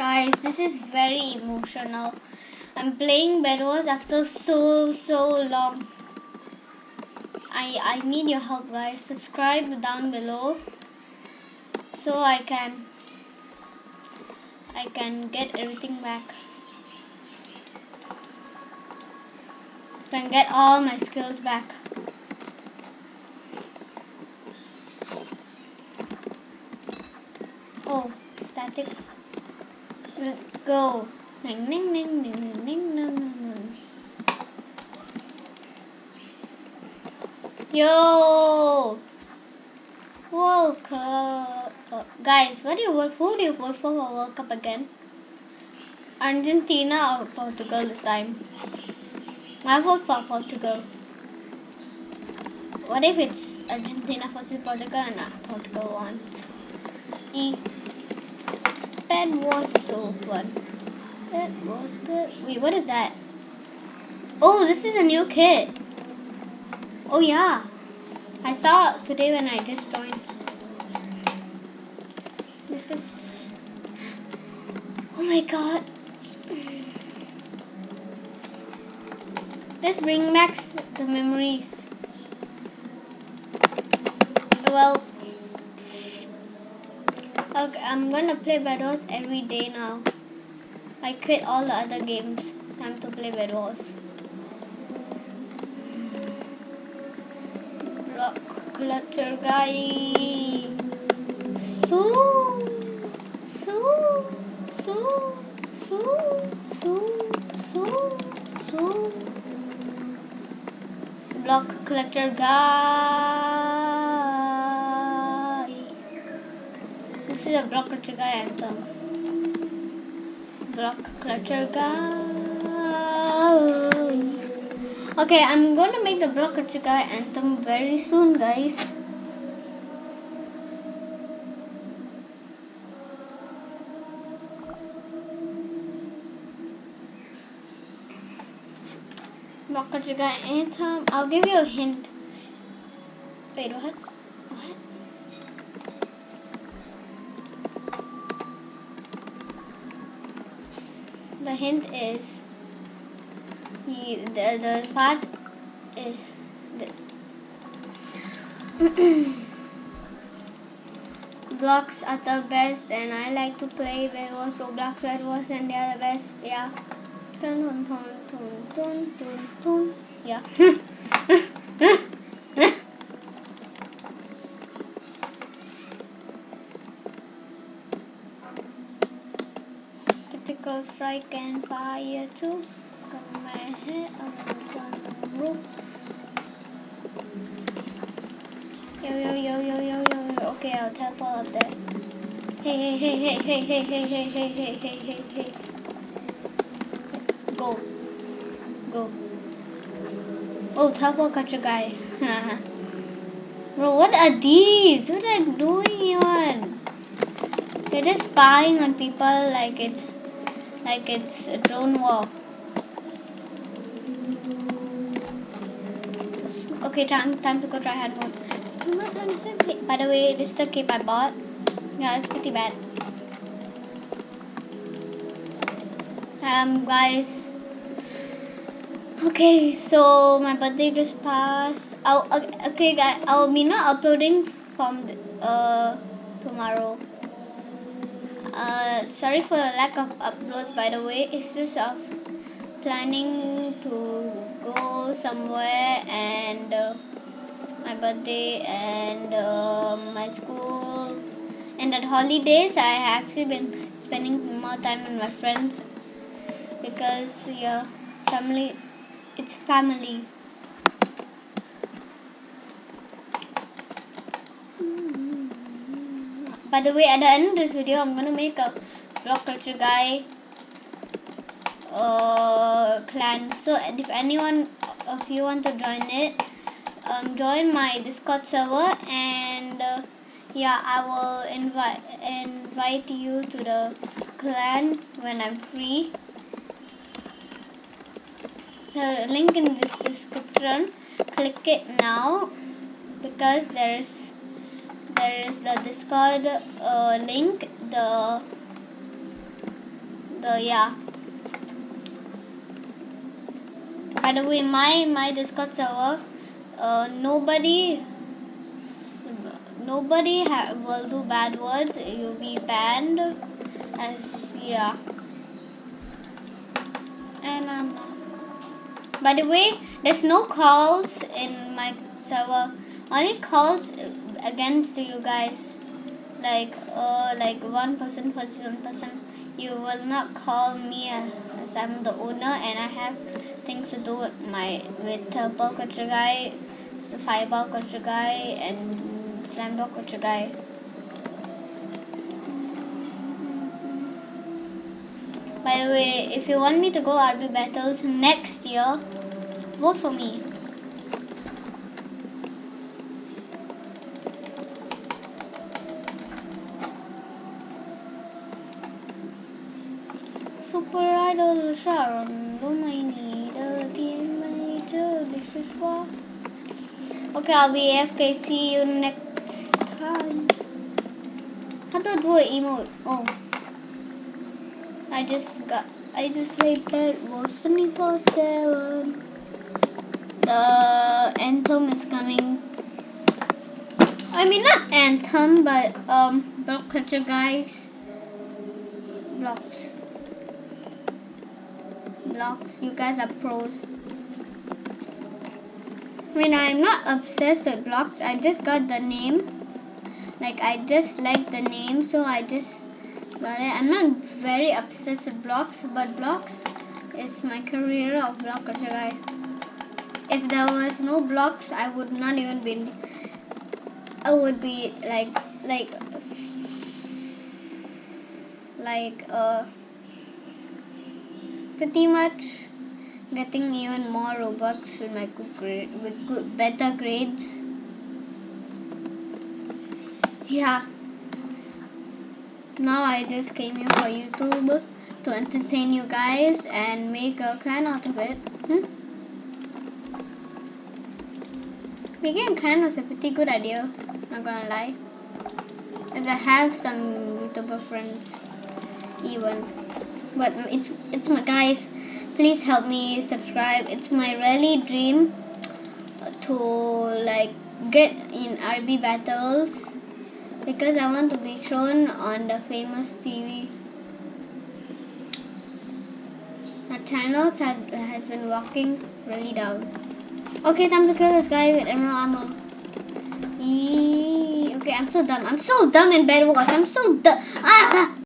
Guys, this is very emotional. I'm playing Bed Wars after so so long. I I need your help guys. Subscribe down below so I can I can get everything back. So I can get all my skills back. Oh, static. Let's go. Ning ning ning ning ning ning ning. Yo! World Cup. Uh, guys, what do you vote? Who do you vote for for World Cup again? Argentina or Portugal this time? I vote for Portugal. What if it's Argentina versus Portugal and Portugal wants? E. That was so fun. That was good. Wait, what is that? Oh, this is a new kit. Oh yeah. I saw it today when I just joined. This is... Oh my god. Let's bring back the memories. Well, okay, I'm gonna play Bed Wars every day now. I quit all the other games. Time to play Bed Wars. Rock clutcher guy. So, so, so, so, so, so, so. Block collector guy. Is a block collector guy anthem. Block collector guy. Okay, I'm to make the block collector guy anthem very soon, guys. Block collector guy anthem. I'll give you a hint. Wait? What? Hint is the, the, the part is this. Blocks are the best and I like to play Bed Wars, Roblox, Bed Wars and they are the best, yeah. Dun, dun, dun, dun, dun, dun, dun. Yeah. Critical strike and fire too. My head on. Yo yo yo yo yo yo yo. Okay, I'll teleport up there. Hey hey hey hey hey hey hey hey hey hey hey hey. Go. Go. Oh, teleport catch a guy. Bro, what are these? What are they doing? They're just spying on people like it's like it's a drone war. Okay, time time to go try hard mode. By the way, this is the cape I bought. Yeah, it's pretty bad. Um, guys. Okay, so my birthday just passed. I'll, okay, guys, I'll be not uploading from uh tomorrow. Sorry for the lack of uploads. By the way, it's just of planning to go somewhere and uh, my birthday and uh, my school and at holidays I actually been spending more time with my friends because yeah family it's family by the way at the end of this video. I'm gonna make a block culture guy uh, clan. So if anyone of you want to join it um, join my discord server and uh, yeah I will invite invite you to the clan when I'm free. The link in this description. Click it now because there's there is the discord uh, link the the yeah. By the way, my my Discord server, uh, nobody nobody will do bad words. You'll be banned. As yeah. And um. By the way, there's no calls in my server. Only calls against you guys. Like uh like one person versus one person. You will not call me as I'm the owner and I have things to do with my with Turbo Culture Guy, Fireball Culture Guy and Slamdog Culture Guy. By the way, if you want me to go RB battles next year, vote for me. Manager, this is what. Okay, I'll be AFK, see you next time. How I do an emote? Oh. I just got I just played Bed Wars 24 7. The anthem is coming. I mean not anthem but um block culture guys. Blocks. You guys are pros. I mean I'm not obsessed with blocks. I just got the name. Like I just like the name so I just got it. I'm not very obsessed with blocks, but blocks is my career of blocker guy. If there was no blocks, I would not even be. I would be like like like uh pretty much getting even more robux with my good grade with good better grades. Yeah now I just came here for YouTube to entertain you guys and make a clan out of it. Hmm? Making a clan was a pretty good idea, not gonna lie. As I have some YouTuber friends even. But it's it's my guys, please help me subscribe. It's my really dream to like get in RB battles because I want to be shown on the famous TV. My channel has been walking really down. Okay, time to kill this guy with emerald ammo. Eee, okay, I'm so dumb. I'm so dumb in Bed Wars. I'm so dumb. Ah!